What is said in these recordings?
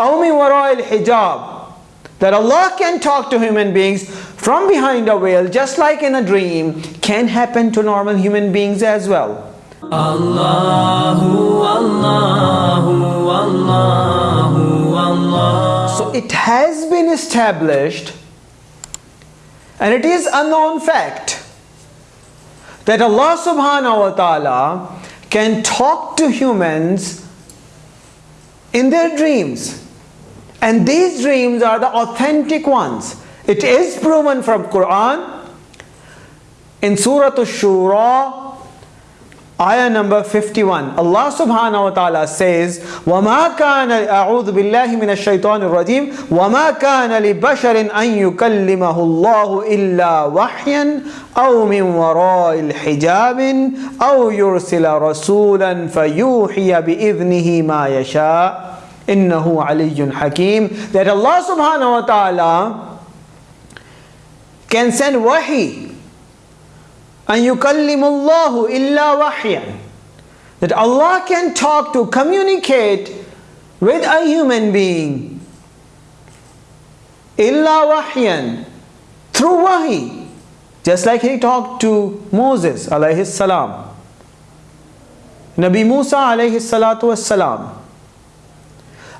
أو من وراء الحجاب that Allah can talk to human beings from behind a veil just like in a dream can happen to normal human beings as well. Allahu, Allahu, Allahu, Allah. So it has been established and it is a known fact that Allah subhanahu wa ta'ala can talk to humans in their dreams. And these dreams are the authentic ones. It is proven from Quran. In Surah Ash-Shura, Ayah number 51. Allah subhanahu wa ta'ala says, وَمَا كَانَ أعوذ بِاللَّهِ مِنَ الشَّيْطَانِ الرَّجِيمِ وَمَا كَانَ لِبَشَرٍ أَن يُكَلِّمَهُ اللَّهُ إِلَّا وَحْيًا أَوْ مِنْ وَرَاءِ الْحِجَابٍ أَوْ يُرْسِلَ رَسُولًا فَيُوحِيَ بِإِذْنِهِ مَا يَشَاءُ innahu aliyyun hakim that Allah subhanahu wa ta'ala can send wahi. and yukallimullahu illa wahyan that Allah can talk to communicate with a human being. illa wahyan through wahi. Just like he talked to Moses alayhi salam. Nabi Musa alayhi salatu was salam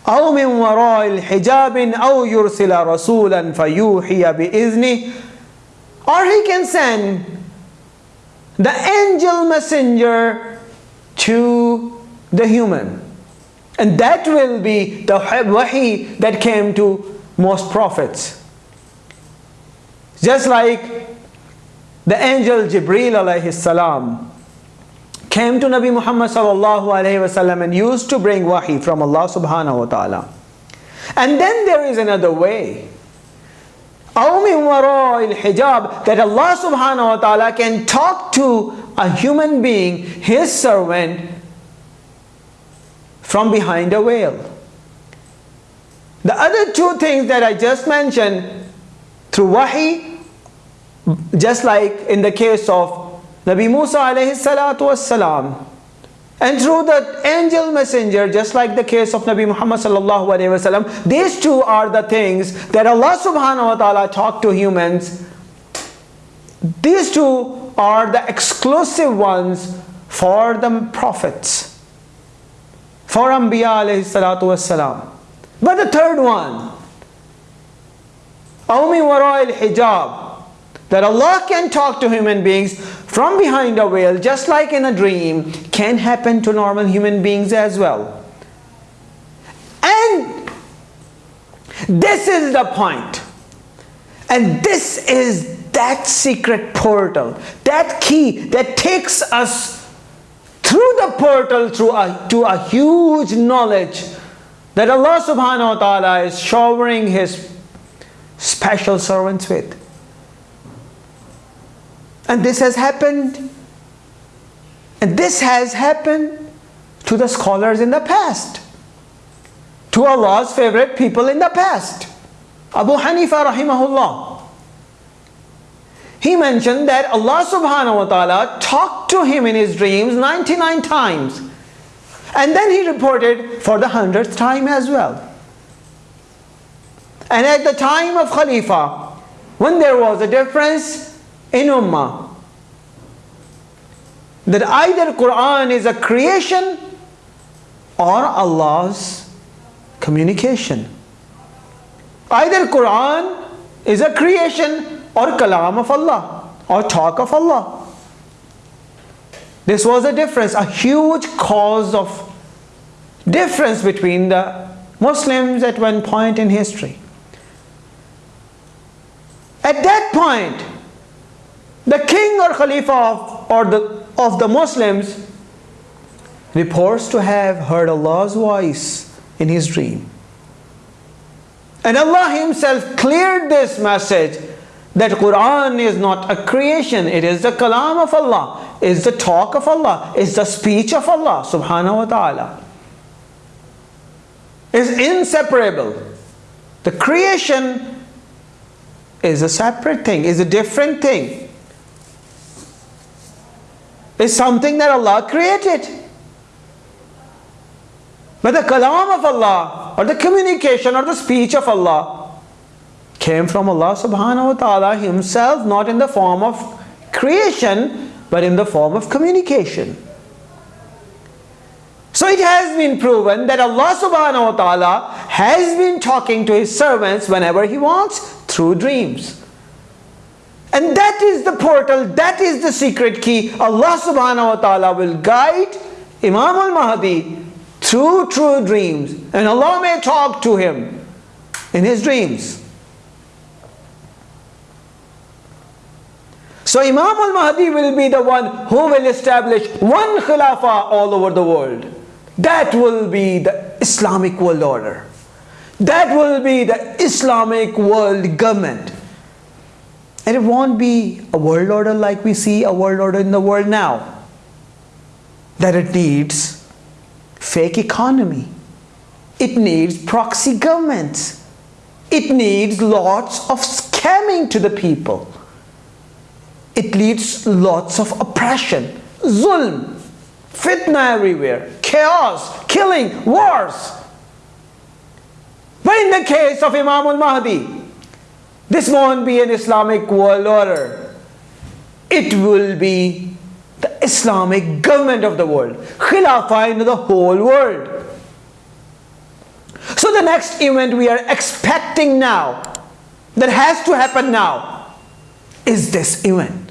أو من وراء الحجاب أو يرسل رسولا فيوحي بإذنه or he can send the angel messenger to the human. And that will be the wahi that came to most prophets. Just like the angel Jibreel alayhi salam came to Nabi Muhammad sallallahu alaihi wasallam and used to bring wahi from Allah subhanahu wa ta'ala. And then there is another way. hijab that Allah subhanahu wa ta'ala can talk to a human being, his servant, from behind a veil. The other two things that I just mentioned through wahi, just like in the case of Nabi Musa alayhi salatu was salam, and through the angel messenger, just like the case of Nabi Muhammad sallallahu alaihi wasallam, these two are the things that Allah subhanahu wa ta'ala talked to humans. These two are the exclusive ones for the prophets, for Anbiya alayhi salatu wasalam. But the third one, أَوْمِ وَرَاءِ الْحِجَابِ that Allah can talk to human beings from behind a veil just like in a dream can happen to normal human beings as well. And this is the point. And this is that secret portal, that key that takes us through the portal through a, to a huge knowledge that Allah subhanahu wa ta'ala is showering His special servants with. And this has happened. And this has happened to the scholars in the past. To Allah's favorite people in the past. Abu Hanifa rahimahullah. He mentioned that Allah subhanahu wa ta'ala talked to him in his dreams 99 times. And then he reported for the 100th time as well. And at the time of Khalifa, when there was a difference in Ummah that either Quran is a creation or Allah's communication. Either Quran is a creation or kalam of Allah or talk of Allah. This was a difference, a huge cause of difference between the Muslims at one point in history. At that point, the king or Khalifa of, or the, of the Muslims reports to have heard Allah's voice in his dream. And Allah himself cleared this message that Quran is not a creation, it is the kalam of Allah, is the talk of Allah, is the speech of Allah subhanahu wa ta'ala. Is inseparable. The creation is a separate thing, is a different thing is something that Allah created. But the kalam of Allah or the communication or the speech of Allah came from Allah subhanahu wa ta'ala himself not in the form of creation but in the form of communication. So it has been proven that Allah subhanahu wa ta'ala has been talking to his servants whenever he wants through dreams. And that is the portal, that is the secret key. Allah subhanahu wa ta'ala will guide Imam al-Mahdi through true dreams. And Allah may talk to him in his dreams. So Imam al-Mahdi will be the one who will establish one khilafah all over the world. That will be the Islamic world order. That will be the Islamic world government. And it won't be a world order like we see a world order in the world now. That it needs fake economy. It needs proxy governments. It needs lots of scamming to the people. It needs lots of oppression, zulm, fitna everywhere, chaos, killing, wars. But in the case of Imam al-Mahdi, this won't be an Islamic world order. It will be the Islamic government of the world, Khilafah in the whole world. So the next event we are expecting now, that has to happen now, is this event.